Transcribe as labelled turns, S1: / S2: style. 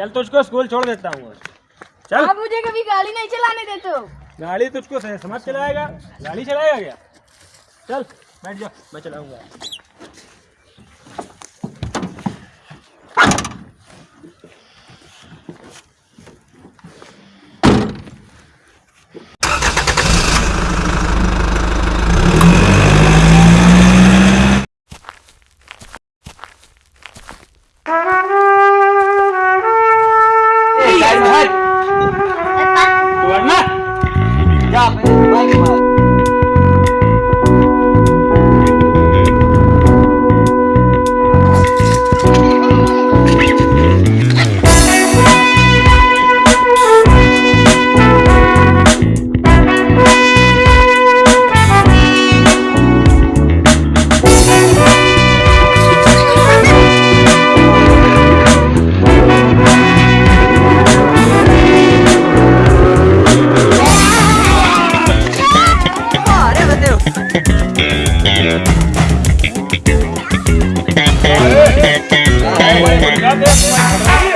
S1: चल तुझको स्कूल छोड़ देता हूँ चल।
S2: आप मुझे कभी गाड़ी नहीं चलाने देते हो?
S1: गाड़ी तुझको समझ चलाएगा? गाड़ी चलाएगा क्या? चल बैठ जाओ मैं चलाऊँगा। Cadê?